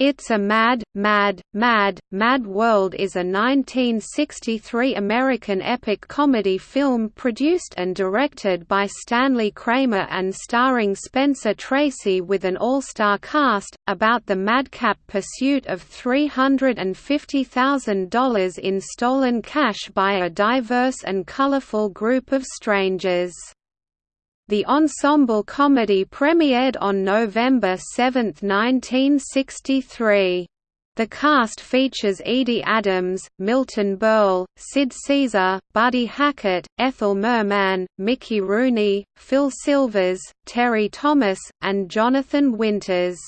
It's a Mad, Mad, Mad, Mad World is a 1963 American epic comedy film produced and directed by Stanley Kramer and starring Spencer Tracy with an all-star cast, about the madcap pursuit of $350,000 in stolen cash by a diverse and colorful group of strangers. The ensemble comedy premiered on November 7, 1963. The cast features Edie Adams, Milton Berle, Sid Caesar, Buddy Hackett, Ethel Merman, Mickey Rooney, Phil Silvers, Terry Thomas, and Jonathan Winters.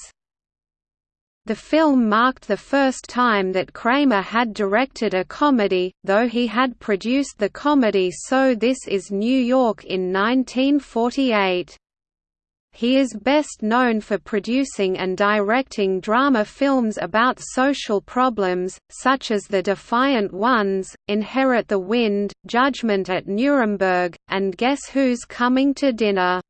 The film marked the first time that Kramer had directed a comedy, though he had produced the comedy So This Is New York in 1948. He is best known for producing and directing drama films about social problems, such as The Defiant Ones, Inherit the Wind, Judgment at Nuremberg, and Guess Who's Coming to Dinner.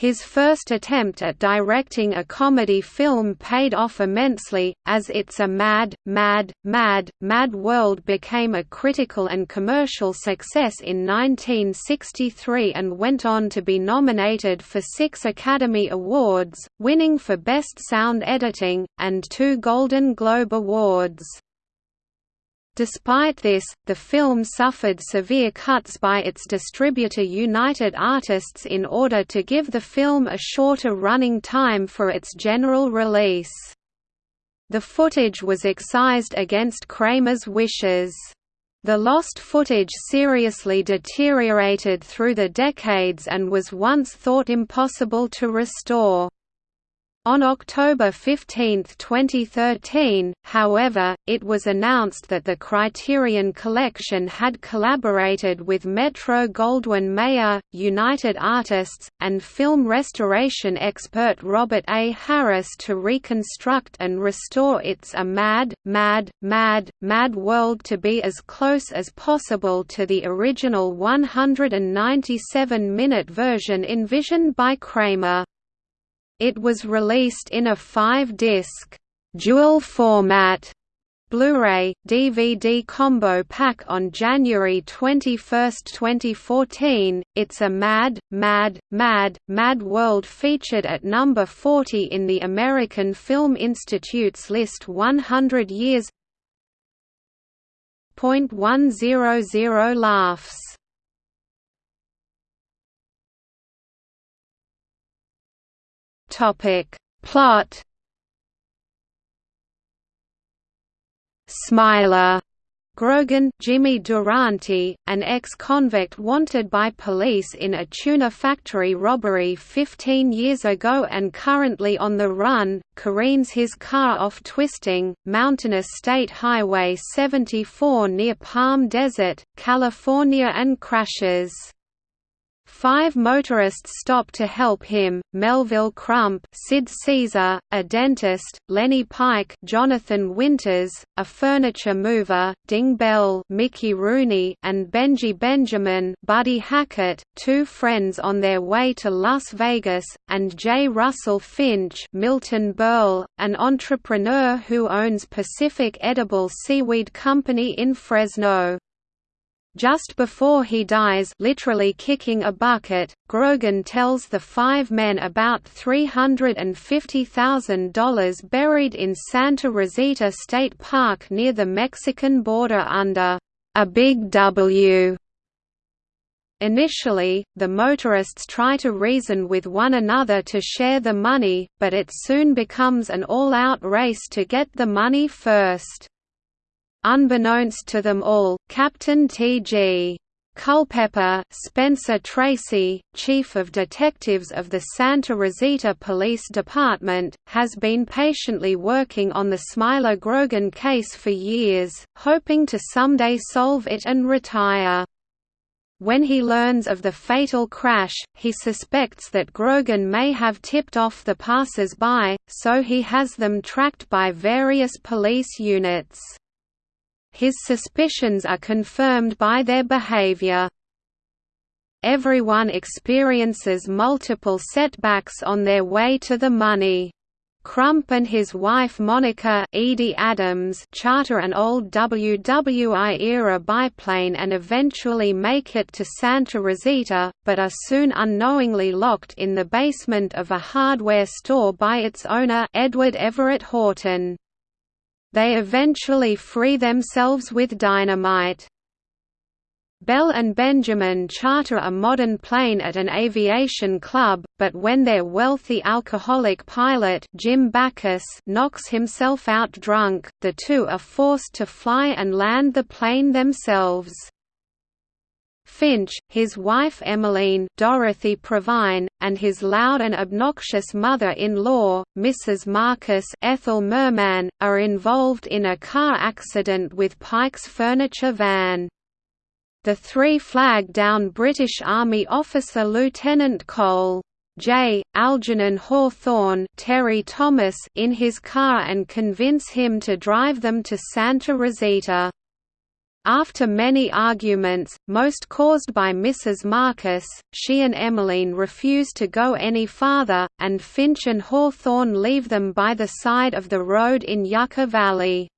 His first attempt at directing a comedy film paid off immensely, as It's a Mad, Mad, Mad, Mad World became a critical and commercial success in 1963 and went on to be nominated for six Academy Awards, winning for Best Sound Editing, and two Golden Globe Awards. Despite this, the film suffered severe cuts by its distributor United Artists in order to give the film a shorter running time for its general release. The footage was excised against Kramer's wishes. The lost footage seriously deteriorated through the decades and was once thought impossible to restore. On October 15, 2013, however, it was announced that the Criterion Collection had collaborated with Metro-Goldwyn-Mayer, United Artists, and film restoration expert Robert A. Harris to reconstruct and restore It's a Mad, Mad, Mad, Mad World to be as close as possible to the original 197-minute version envisioned by Kramer. It was released in a five-disc dual format Blu-ray, DVD combo pack on January 21, 2014. It's a Mad, Mad, Mad, Mad World featured at number 40 in the American Film Institute's list 100 years. Point one zero zero laughs. Topic. Plot Smiler Grogan Jimmy Durante, an ex-convict wanted by police in a tuna factory robbery 15 years ago and currently on the run, careens his car off twisting, mountainous State Highway 74 near Palm Desert, California and crashes. Five motorists stop to help him, Melville Crump Sid Caesar, a dentist, Lenny Pike Jonathan Winters, a furniture mover, Ding Bell Mickey Rooney and Benji Benjamin Buddy Hackett, two friends on their way to Las Vegas, and J. Russell Finch Milton Berle, an entrepreneur who owns Pacific Edible Seaweed Company in Fresno. Just before he dies literally kicking a bucket, Grogan tells the five men about $350,000 buried in Santa Rosita State Park near the Mexican border under a big W. Initially, the motorists try to reason with one another to share the money, but it soon becomes an all-out race to get the money first. Unbeknownst to them all, Captain T.G. Culpepper, Spencer Tracy, Chief of Detectives of the Santa Rosita Police Department, has been patiently working on the Smiler Grogan case for years, hoping to someday solve it and retire. When he learns of the fatal crash, he suspects that Grogan may have tipped off the passers-by, so he has them tracked by various police units. His suspicions are confirmed by their behavior. Everyone experiences multiple setbacks on their way to the money. Crump and his wife Monica Edie Adams charter an old WWI-era biplane and eventually make it to Santa Rosita, but are soon unknowingly locked in the basement of a hardware store by its owner Edward Everett Horton. They eventually free themselves with dynamite. Bell and Benjamin charter a modern plane at an aviation club, but when their wealthy alcoholic pilot Jim Backus knocks himself out drunk, the two are forced to fly and land the plane themselves. Finch, his wife Emmeline Dorothy Provine, and his loud and obnoxious mother-in-law, Mrs. Marcus Ethel Merman, are involved in a car accident with Pike's furniture van. The three flag down British Army officer Lieutenant Cole. J. Algernon Hawthorne Terry Thomas in his car and convince him to drive them to Santa Rosita. After many arguments, most caused by Mrs. Marcus, she and Emmeline refuse to go any farther, and Finch and Hawthorne leave them by the side of the road in Yucca Valley.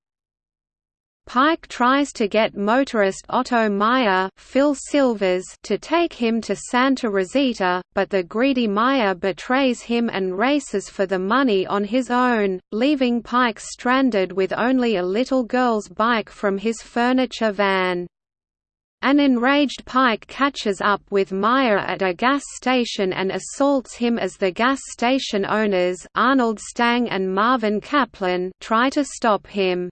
Pike tries to get motorist Otto Meyer Phil Silvers to take him to Santa Rosita, but the greedy Meyer betrays him and races for the money on his own, leaving Pike stranded with only a little girl's bike from his furniture van. An enraged Pike catches up with Meyer at a gas station and assaults him as the gas station owners Arnold Stang and Marvin Kaplan try to stop him.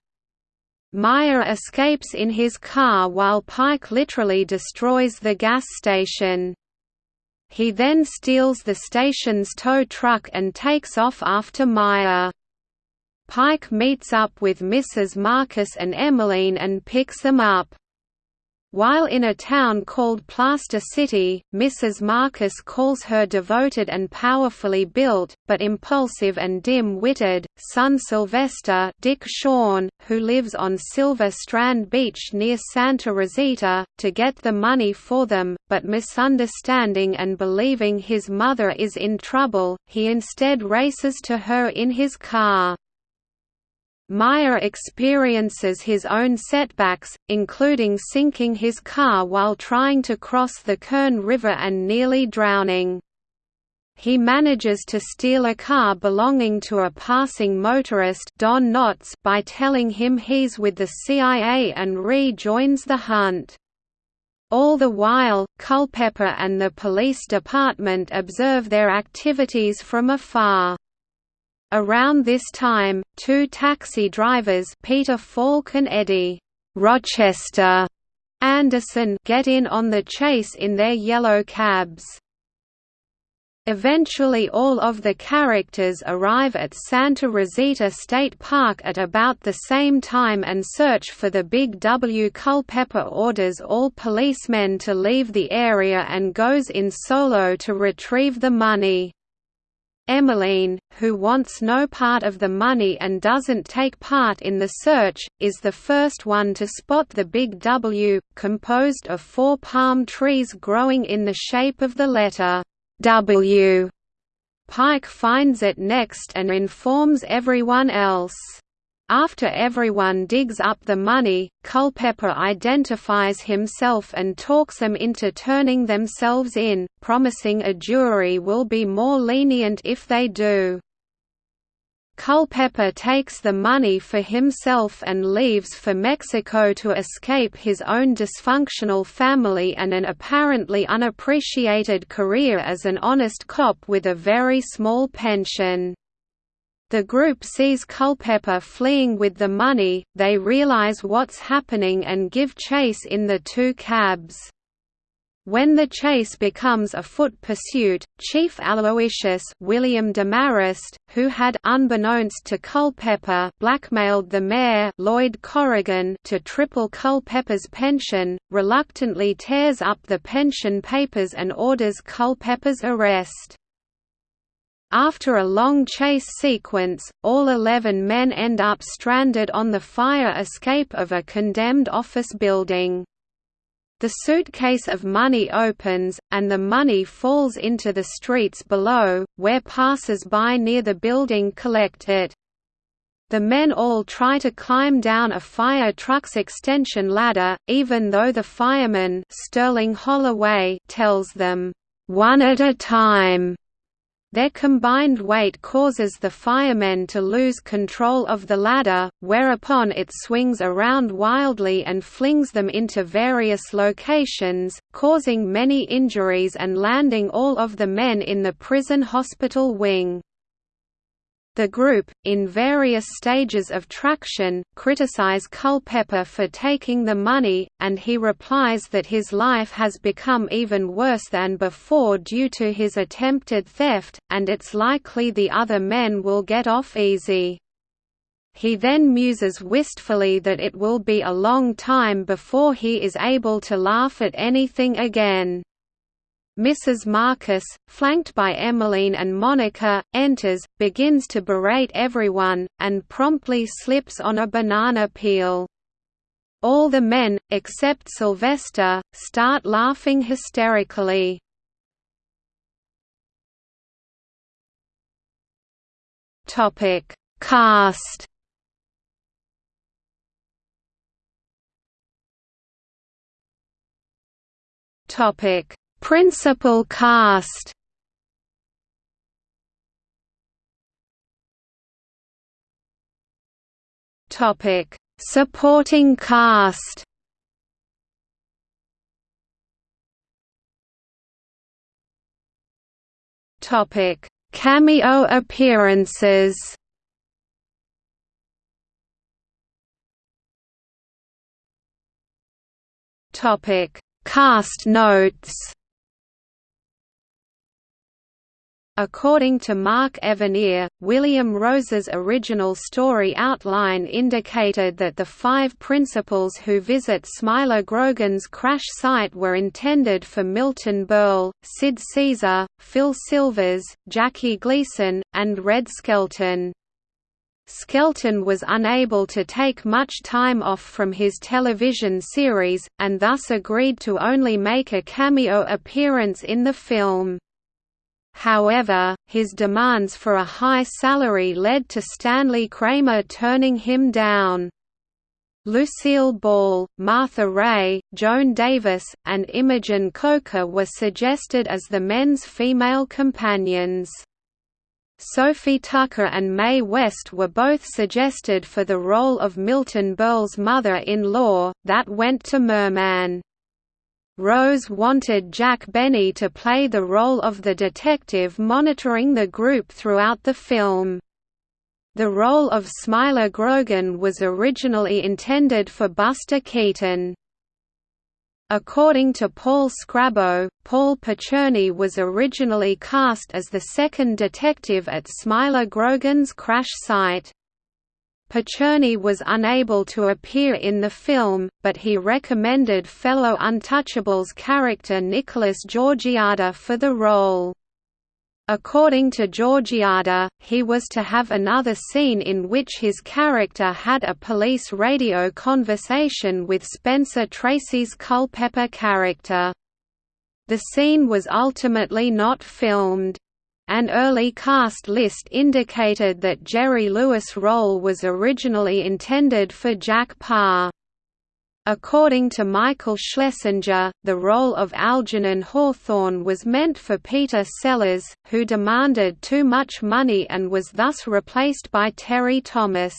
Meyer escapes in his car while Pike literally destroys the gas station. He then steals the station's tow truck and takes off after Meyer. Pike meets up with Mrs. Marcus and Emmeline and picks them up. While in a town called Plaster City, Mrs. Marcus calls her devoted and powerfully built, but impulsive and dim-witted, son Sylvester Dick Shawn, who lives on Silver Strand Beach near Santa Rosita, to get the money for them, but misunderstanding and believing his mother is in trouble, he instead races to her in his car. Meyer experiences his own setbacks, including sinking his car while trying to cross the Kern River and nearly drowning. He manages to steal a car belonging to a passing motorist Don Knotts by telling him he's with the CIA and rejoins the hunt. All the while, Culpepper and the police department observe their activities from afar. Around this time, two taxi drivers Peter Falk and Eddie Rochester Anderson get in on the chase in their yellow cabs. Eventually all of the characters arrive at Santa Rosita State Park at about the same time and search for the Big W. Culpepper orders all policemen to leave the area and goes in solo to retrieve the money. Emmeline, who wants no part of the money and doesn't take part in the search, is the first one to spot the Big W, composed of four palm trees growing in the shape of the letter W. Pike finds it next and informs everyone else. After everyone digs up the money, Culpepper identifies himself and talks them into turning themselves in, promising a jury will be more lenient if they do. Culpepper takes the money for himself and leaves for Mexico to escape his own dysfunctional family and an apparently unappreciated career as an honest cop with a very small pension. The group sees Culpepper fleeing with the money, they realize what's happening and give chase in the two cabs. When the chase becomes a foot pursuit, Chief Aloysius William Demarest, who had unbeknownst to Culpepper blackmailed the mayor Lloyd Corrigan to triple Culpepper's pension, reluctantly tears up the pension papers and orders Culpepper's arrest. After a long chase sequence, all eleven men end up stranded on the fire escape of a condemned office building. The suitcase of money opens, and the money falls into the streets below, where passers-by near the building collect it. The men all try to climb down a fire truck's extension ladder, even though the fireman Sterling Holloway tells them, "...one at a time." Their combined weight causes the firemen to lose control of the ladder, whereupon it swings around wildly and flings them into various locations, causing many injuries and landing all of the men in the prison hospital wing. The group, in various stages of traction, criticize Culpepper for taking the money, and he replies that his life has become even worse than before due to his attempted theft, and it's likely the other men will get off easy. He then muses wistfully that it will be a long time before he is able to laugh at anything again. Mrs. Marcus, flanked by Emmeline and Monica, enters, begins to berate everyone, and promptly slips on a banana peel. All the men, except Sylvester, start laughing hysterically. Topic: Cast. Topic: Principal cast Topic: Supporting cast. Topic: Cameo appearances. Topic: Cast notes. According to Mark Evanier, William Rose's original story outline indicated that the five principals who visit Smiler Grogan's crash site were intended for Milton Berle, Sid Caesar, Phil Silvers, Jackie Gleason, and Red Skelton. Skelton was unable to take much time off from his television series, and thus agreed to only make a cameo appearance in the film. However, his demands for a high salary led to Stanley Kramer turning him down. Lucille Ball, Martha Raye, Joan Davis, and Imogene Coca were suggested as the men's female companions. Sophie Tucker and Mae West were both suggested for the role of Milton Berle's mother-in-law, that went to Merman. Rose wanted Jack Benny to play the role of the detective monitoring the group throughout the film. The role of Smiler Grogan was originally intended for Buster Keaton. According to Paul Scrabo, Paul Picerni was originally cast as the second detective at Smiler Grogan's crash site. Picerni was unable to appear in the film, but he recommended fellow Untouchables character Nicholas Georgiades for the role. According to Georgiades, he was to have another scene in which his character had a police radio conversation with Spencer Tracy's Culpepper character. The scene was ultimately not filmed. An early cast list indicated that Jerry Lewis' role was originally intended for Jack Paar. According to Michael Schlesinger, the role of Algernon Hawthorne was meant for Peter Sellers, who demanded too much money and was thus replaced by Terry Thomas.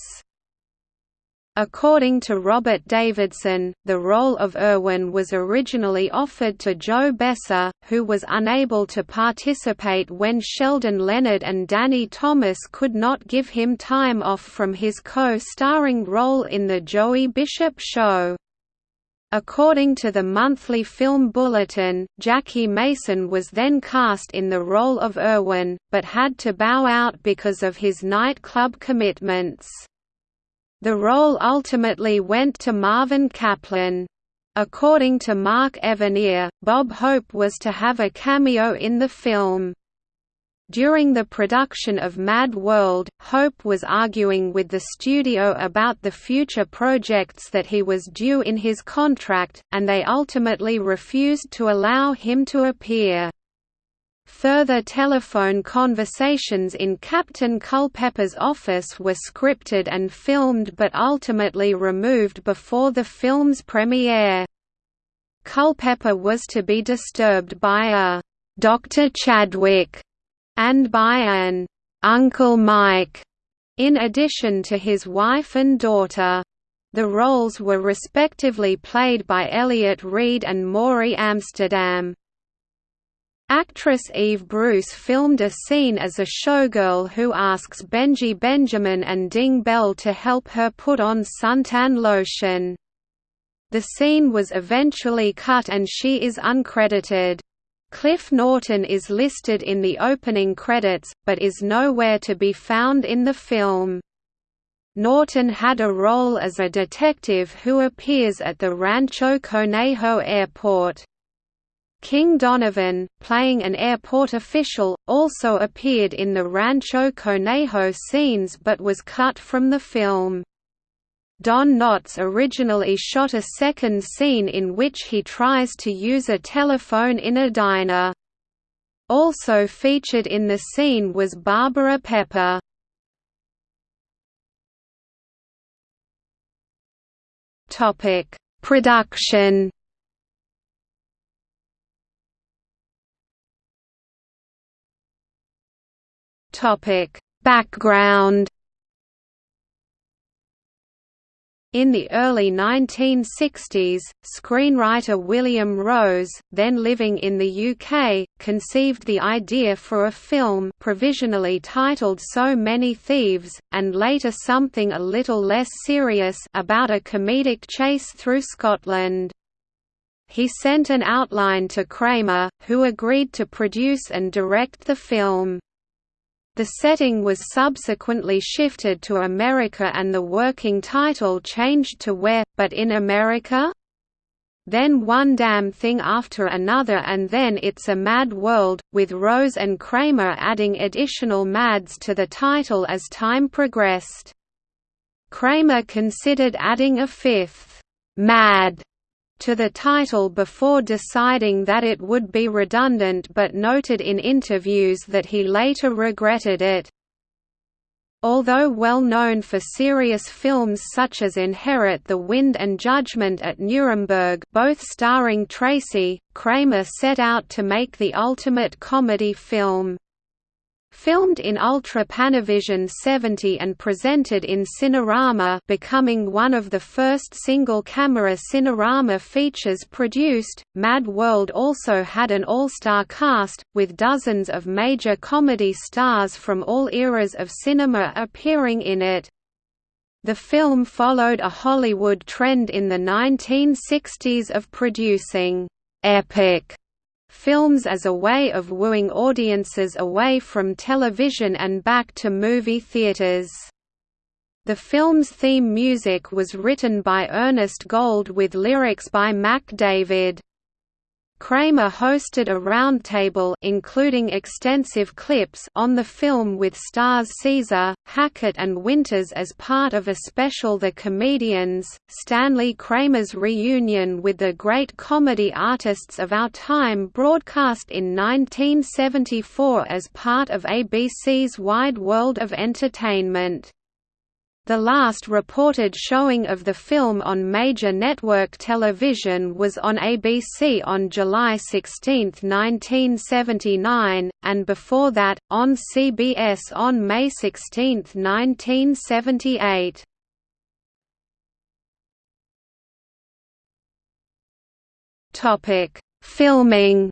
According to Robert Davidson, the role of Irwin was originally offered to Joe Besser, who was unable to participate when Sheldon Leonard and Danny Thomas could not give him time off from his co-starring role in The Joey Bishop Show. According to the monthly film bulletin, Jackie Mason was then cast in the role of Irwin, but had to bow out because of his nightclub commitments. The role ultimately went to Marvin Kaplan. According to Mark Evanier, Bob Hope was to have a cameo in the film. During the production of Mad World, Hope was arguing with the studio about the future projects that he was due in his contract, and they ultimately refused to allow him to appear. Further telephone conversations in Captain Culpepper's office were scripted and filmed but ultimately removed before the film's premiere. Culpepper was to be disturbed by a Dr. Chadwick and by an Uncle Mike, in addition to his wife and daughter. The roles were respectively played by Elliot Reid and Morey Amsterdam. Actress Eve Bruce filmed a scene as a showgirl who asks Benji Benjamin and Ding Bell to help her put on suntan lotion. The scene was eventually cut and she is uncredited. Cliff Norton is listed in the opening credits, but is nowhere to be found in the film. Norton had a role as a detective who appears at the Rancho Conejo airport. King Donovan, playing an airport official, also appeared in the Rancho Conejo scenes but was cut from the film. Don Knotts originally shot a second scene in which he tries to use a telephone in a diner. Also featured in the scene was Barbara Pepper. Production Background In the early 1960s, screenwriter William Rose, then living in the UK, conceived the idea for a film provisionally titled So Many Thieves, and later something a little less serious about a comedic chase through Scotland. He sent an outline to Kramer, who agreed to produce and direct the film. The setting was subsequently shifted to America and the working title changed to Where, but in America? Then one damn thing after another and then It's a Mad World, with Rose and Kramer adding additional mads to the title as time progressed. Kramer considered adding a fifth, Mad, to the title before deciding that it would be redundant but noted in interviews that he later regretted it. Although well known for serious films such as Inherit the Wind and Judgment at Nuremberg both starring Tracy, Kramer set out to make the ultimate comedy film. Filmed in Ultra Panavision 70 and presented in Cinerama becoming one of the first single-camera Cinerama features produced, Mad World also had an all-star cast, with dozens of major comedy stars from all eras of cinema appearing in it. The film followed a Hollywood trend in the 1960s of producing «epic» films as a way of wooing audiences away from television and back to movie theaters. The film's theme music was written by Ernest Gold with lyrics by Mack David. Kramer hosted a roundtable including extensive clips on the film with stars Caesar, Hackett and Winters as part of a special The Comedians, Stanley Kramer's reunion with the great comedy artists of our time broadcast in 1974 as part of ABC's Wide World of Entertainment. The last reported showing of the film on major network television was on ABC on July 16, 1979, and before that, on CBS on May 16, 1978. Filming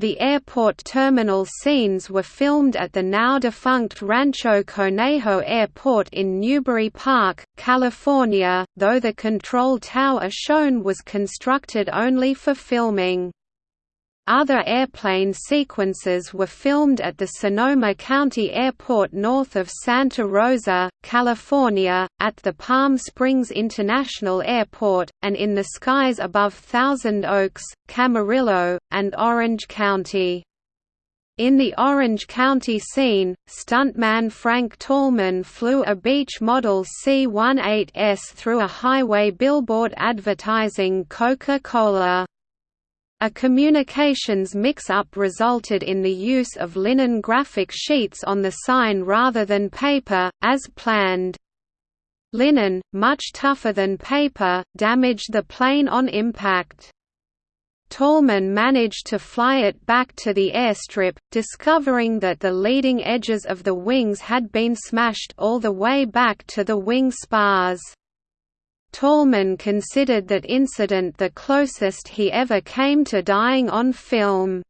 The airport terminal scenes were filmed at the now-defunct Rancho Conejo Airport in Newbury Park, California, though the control tower shown was constructed only for filming. Other airplane sequences were filmed at the Sonoma County Airport north of Santa Rosa, California, at the Palm Springs International Airport, and in the skies above Thousand Oaks, Camarillo, and Orange County. In the Orange County scene, stuntman Frank Tallman flew a Beech model C-18S through a highway billboard advertising Coca-Cola. A communications mix-up resulted in the use of linen graphic sheets on the sign rather than paper, as planned. Linen, much tougher than paper, damaged the plane on impact. Tallman managed to fly it back to the airstrip, discovering that the leading edges of the wings had been smashed all the way back to the wing spars. Tallman considered that incident the closest he ever came to dying on film.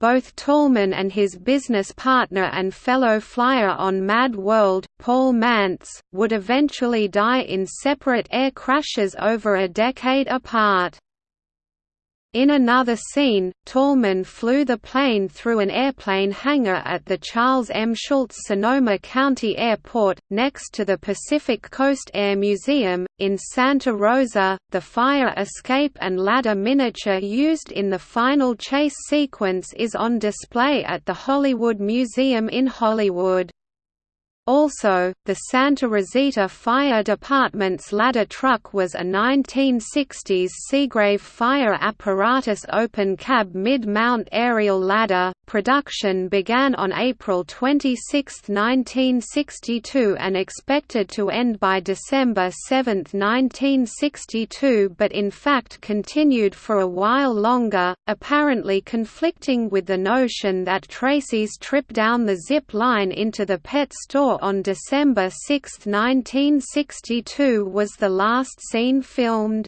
Both Tallman and his business partner and fellow flyer on Mad World, Paul Mantz, would eventually die in separate air crashes over a decade apart. In another scene, Tallman flew the plane through an airplane hangar at the Charles M. Schulz Sonoma County Airport, next to the Pacific Coast Air Museum, in Santa Rosa. The fire escape and ladder miniature used in the final chase sequence is on display at the Hollywood Museum in Hollywood. Also, the Santa Rosita Fire Department's ladder truck was a 1960s Seagrave fire apparatus open cab mid-mount aerial ladder. Production began on April 26, 1962 and expected to end by December 7, 1962 but in fact continued for a while longer, apparently conflicting with the notion that Tracy's trip down the zip line into the pet store on December 6, 1962 was the last scene filmed.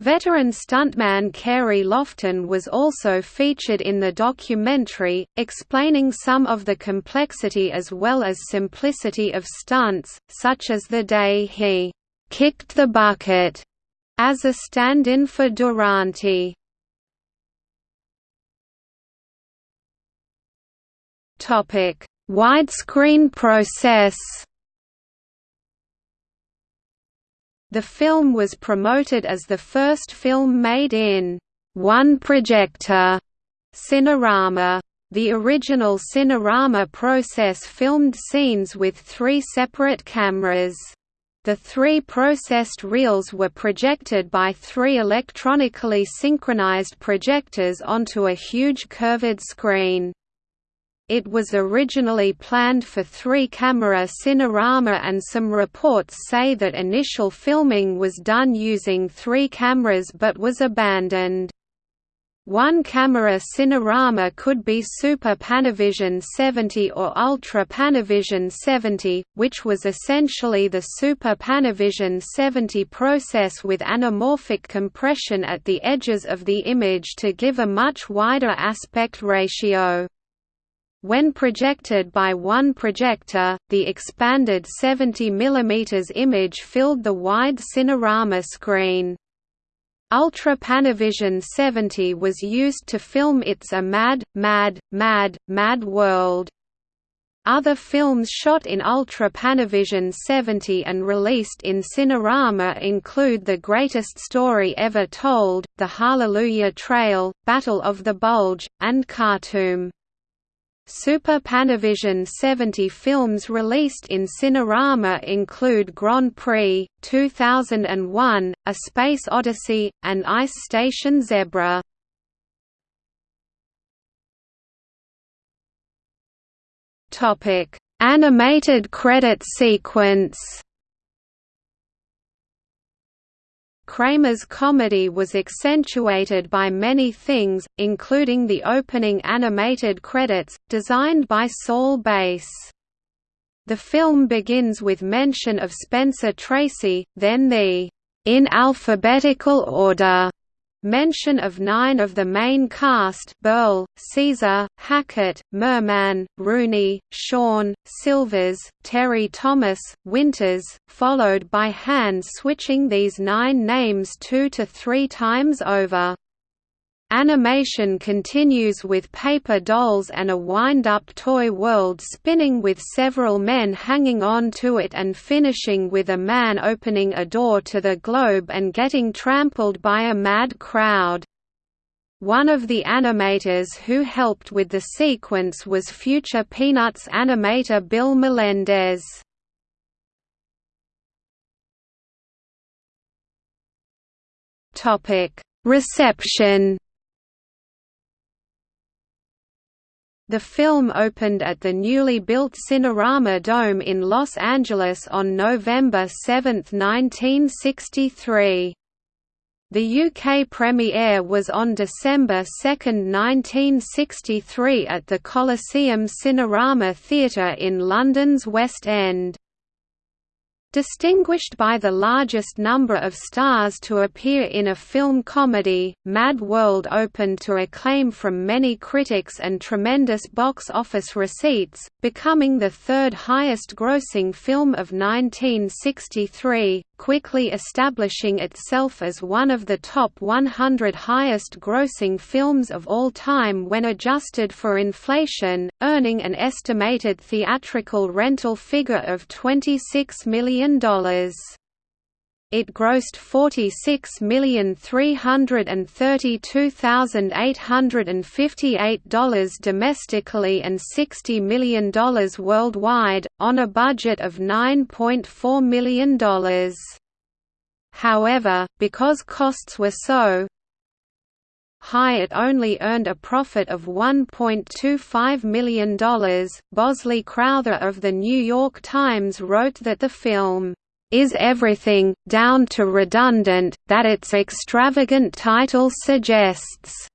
Veteran stuntman Carey Loftin was also featured in the documentary, explaining some of the complexity as well as simplicity of stunts, such as the day he «kicked the bucket» as a stand-in for Durante. Widescreen process The film was promoted as the first film made in one projector Cinerama. The original Cinerama process filmed scenes with three separate cameras. The three processed reels were projected by three electronically synchronized projectors onto a huge curved screen. It was originally planned for three-camera Cinerama and some reports say that initial filming was done using three cameras but was abandoned. One camera Cinerama could be Super Panavision 70 or Ultra Panavision 70, which was essentially the Super Panavision 70 process with anamorphic compression at the edges of the image to give a much wider aspect ratio. When projected by one projector, the expanded 70 mm image filled the wide Cinerama screen. Ultra Panavision 70 was used to film It's a Mad, Mad, Mad, Mad World. Other films shot in Ultra Panavision 70 and released in Cinerama include The Greatest Story Ever Told, The Hallelujah Trail, Battle of the Bulge, and Khartoum. Super Panavision 70 films released in Cinerama include Grand Prix, 2001, A Space Odyssey, and Ice Station Zebra. Animated credit sequence Kramer's comedy was accentuated by many things, including the opening animated credits, designed by Saul Bass. The film begins with mention of Spencer Tracy, then the in alphabetical order Mention of nine of the main cast Berle, Caesar, Hackett, Merman, Rooney, Shawn, Silvers, Terry Thomas, Winters, followed by hand switching these nine names two to three times over. Animation continues with paper dolls and a wind-up toy world spinning with several men hanging on to it and finishing with a man opening a door to the globe and getting trampled by a mad crowd. One of the animators who helped with the sequence was future Peanuts animator Bill Melendez. Reception The film opened at the newly built Cinerama Dome in Los Angeles on November 7, 1963. The UK premiere was on December 2, 1963 at the Coliseum Cinerama Theatre in London's West End. Distinguished by the largest number of stars to appear in a film comedy, Mad World opened to acclaim from many critics and tremendous box office receipts, becoming the third highest grossing film of 1963, quickly establishing itself as one of the top 100 highest grossing films of all time when adjusted for inflation, earning an estimated theatrical rental figure of $26 million. It grossed $46,332,858 domestically and $60 million worldwide, on a budget of $9.4 million. However, because costs were so high it only earned a profit of $1.25 million. Bosley Crowther of The New York Times wrote that the film is everything, down to redundant, that its extravagant title suggests.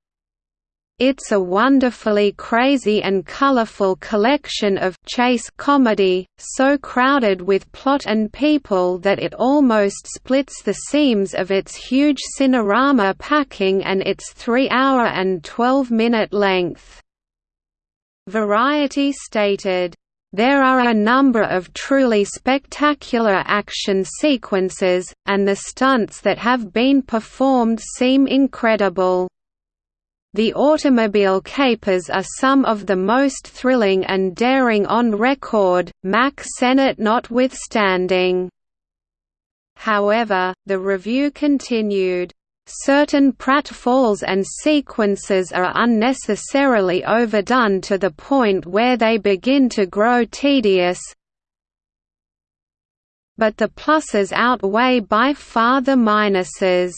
It's a wonderfully crazy and colorful collection of chase comedy, so crowded with plot and people that it almost splits the seams of its huge cinerama packing and its 3-hour and 12-minute length." Variety stated, there are a number of truly spectacular action sequences, and the stunts that have been performed seem incredible. The automobile capers are some of the most thrilling and daring on record, Mack Sennett notwithstanding. However, the review continued, Certain pratfalls and sequences are unnecessarily overdone to the point where they begin to grow tedious, but the pluses outweigh by far the minuses.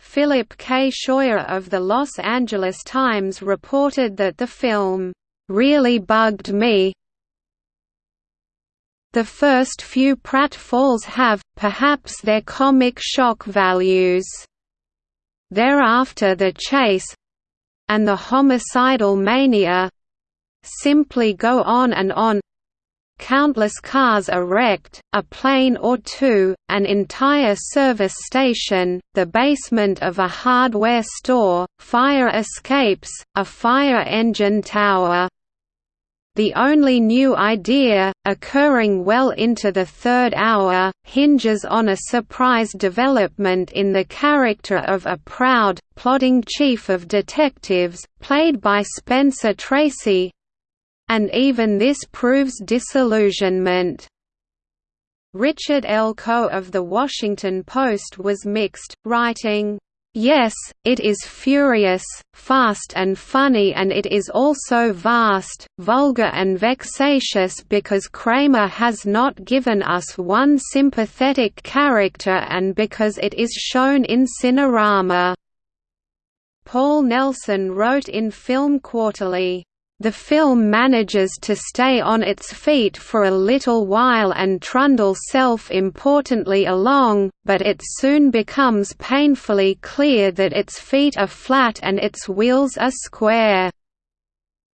Philip K. Scheuer of the Los Angeles Times reported that the film, "...really bugged me the first few pratfalls have, perhaps their comic shock values. Thereafter the chase—and the homicidal mania—simply go on and on countless cars are wrecked, a plane or two, an entire service station, the basement of a hardware store, fire escapes, a fire engine tower. The only new idea, occurring well into the third hour, hinges on a surprise development in the character of a proud, plodding chief of detectives, played by Spencer Tracy, and even this proves disillusionment. Richard L. Coe of The Washington Post was mixed, writing, Yes, it is furious, fast and funny and it is also vast, vulgar and vexatious because Kramer has not given us one sympathetic character and because it is shown in Cinerama." Paul Nelson wrote in Film Quarterly, the film manages to stay on its feet for a little while and trundle self-importantly along, but it soon becomes painfully clear that its feet are flat and its wheels are square.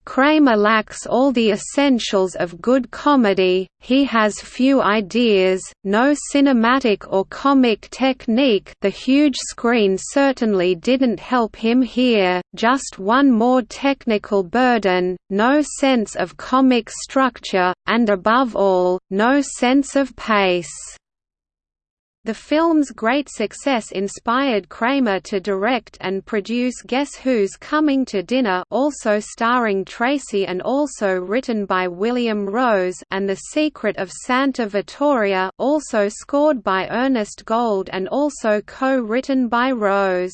Kramer lacks all the essentials of good comedy, he has few ideas, no cinematic or comic technique the huge screen certainly didn't help him here, just one more technical burden, no sense of comic structure, and above all, no sense of pace. The film's great success inspired Kramer to direct and produce Guess Who's Coming to Dinner also starring Tracy and also written by William Rose and The Secret of Santa Vittoria also scored by Ernest Gold and also co-written by Rose.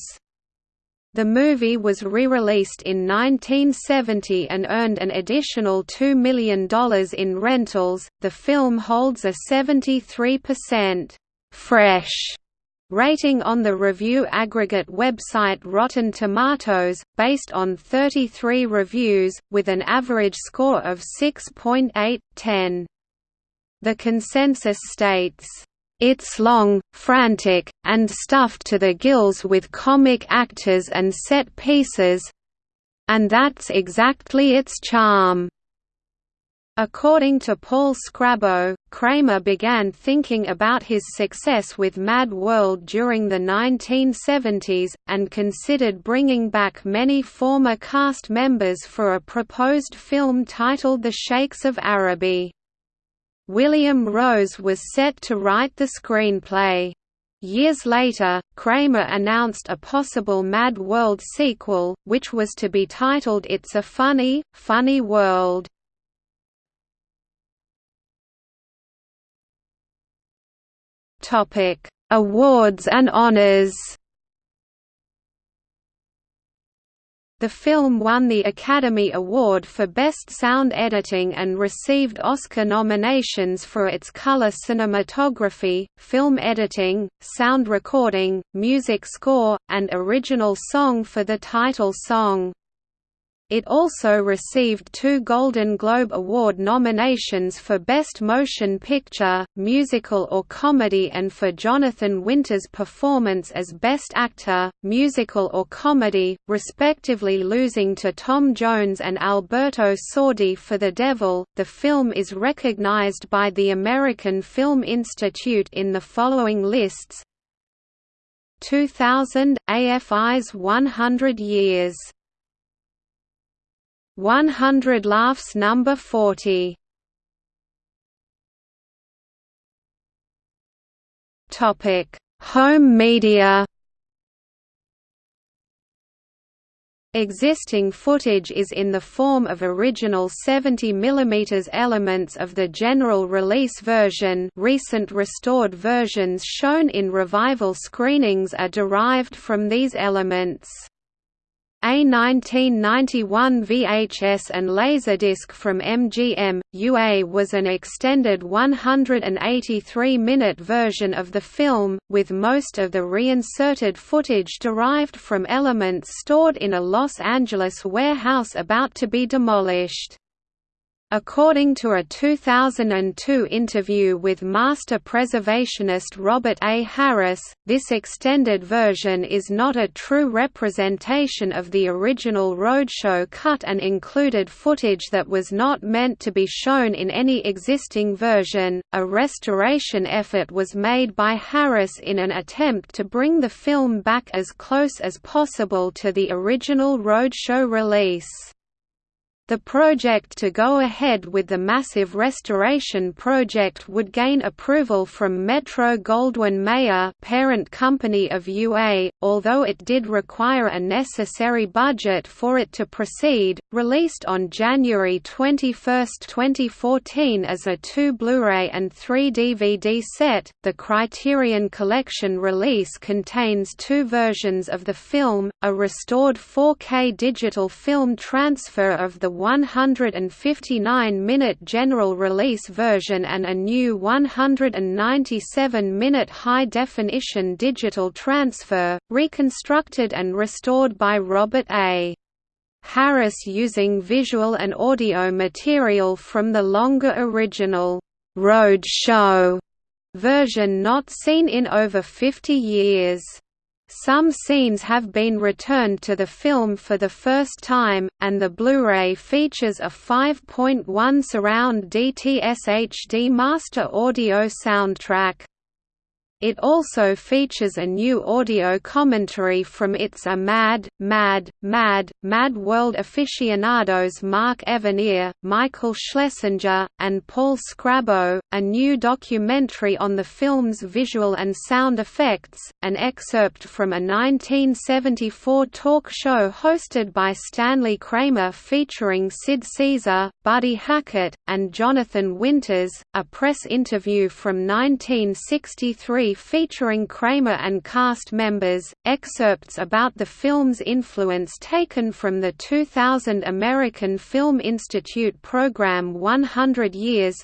The movie was re-released in 1970 and earned an additional $2 million in rentals. The film holds a 73% fresh rating on the review aggregate website Rotten Tomatoes, based on 33 reviews, with an average score of 6.8/10. The consensus states, "...it's long, frantic, and stuffed to the gills with comic actors and set pieces—and that's exactly its charm." According to Paul Scrabo, Kramer began thinking about his success with Mad World during the 1970s, and considered bringing back many former cast members for a proposed film titled The Sheikhs of Araby. William Rose was set to write the screenplay. Years later, Kramer announced a possible Mad World sequel, which was to be titled It's a Funny, Funny World. Topic: Awards and honors. The film won the Academy Award for Best Sound Editing and received Oscar nominations for its color cinematography, film editing, sound recording, music score, and original song for the title song. It also received two Golden Globe Award nominations for Best Motion Picture, Musical or Comedy and for Jonathan Winter's performance as Best Actor, Musical or Comedy, respectively losing to Tom Jones and Alberto Sordi for The Devil. The film is recognized by the American Film Institute in the following lists 2000 AFI's 100 Years 100 laughs number 40 topic home media. Existing footage is in the form of original 70 mm elements of the general release version. Recent restored versions shown in revival screenings are derived from these elements. A 1991 VHS and Laserdisc from MGM, UA was an extended 183-minute version of the film, with most of the reinserted footage derived from elements stored in a Los Angeles warehouse about to be demolished. According to a 2002 interview with master preservationist Robert A. Harris, this extended version is not a true representation of the original Roadshow cut and included footage that was not meant to be shown in any existing version. A restoration effort was made by Harris in an attempt to bring the film back as close as possible to the original Roadshow release. The project to go ahead with the massive restoration project would gain approval from Metro-Goldwyn-Mayer parent company of UA, although it did require a necessary budget for it to proceed. Released on January 21, 2014 as a 2 Blu-ray and 3 DVD set, the Criterion Collection release contains two versions of the film, a restored 4K digital film transfer of the 159-minute general release version and a new 197-minute high-definition digital transfer, reconstructed and restored by Robert A. Harris using visual and audio material from the longer original Road Show version not seen in over 50 years. Some scenes have been returned to the film for the first time, and the Blu-ray features a 5.1 surround DTS HD master audio soundtrack. It also features a new audio commentary from It's a Mad, Mad, Mad, Mad World aficionados Mark Evanier, Michael Schlesinger, and Paul Scrabo, a new documentary on the film's visual and sound effects, an excerpt from a 1974 talk show hosted by Stanley Kramer featuring Sid Caesar, Buddy Hackett, and Jonathan Winters, a press interview from 1963 featuring Kramer and cast members, excerpts about the film's influence taken from the 2000 American Film Institute program 100 Years,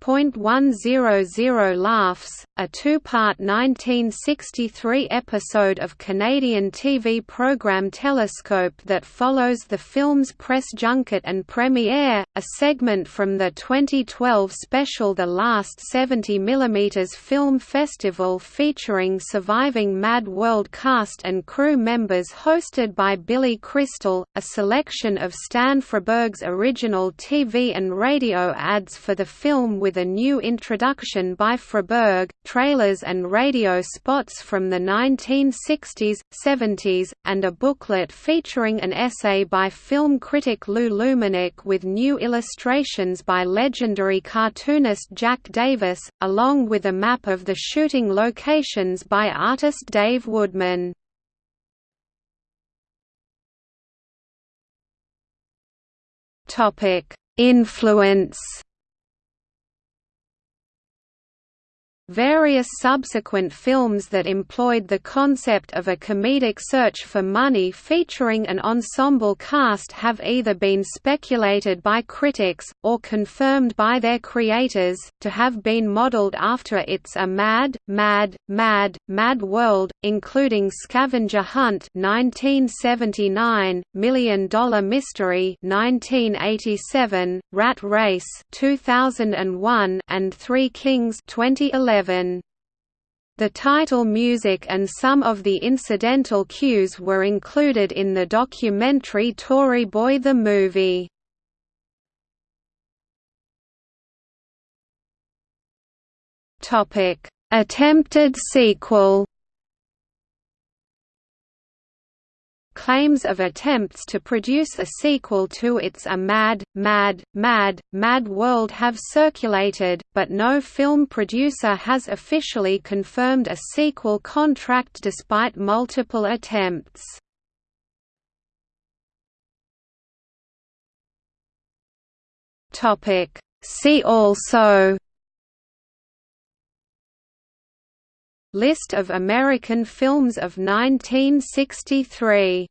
.100 Laughs, a two-part 1963 episode of Canadian TV program Telescope that follows the film's press junket and premiere, a segment from the 2012 special The Last 70mm Film Festival featuring surviving Mad World cast and crew members hosted by Billy Crystal, a selection of Stan Freberg's original TV and radio ads for the film with a new introduction by Freberg, trailers and radio spots from the 1960s, 70s, and a booklet featuring an essay by film critic Lou Lumenick with new illustrations by legendary cartoonist Jack Davis, along with a map of the shooting locations by artist Dave Woodman. Influence Various subsequent films that employed the concept of a comedic search for money featuring an ensemble cast have either been speculated by critics, or confirmed by their creators, to have been modeled after It's a Mad, Mad, Mad, Mad World, including Scavenger Hunt 1979, Million Dollar Mystery 1987, Rat Race 2001, and Three Kings 2011. The title music and some of the incidental cues were included in the documentary Tory Boy the Movie. Attempted sequel claims of attempts to produce a sequel to It's a Mad, Mad, Mad, Mad World have circulated, but no film producer has officially confirmed a sequel contract despite multiple attempts. See also List of American films of 1963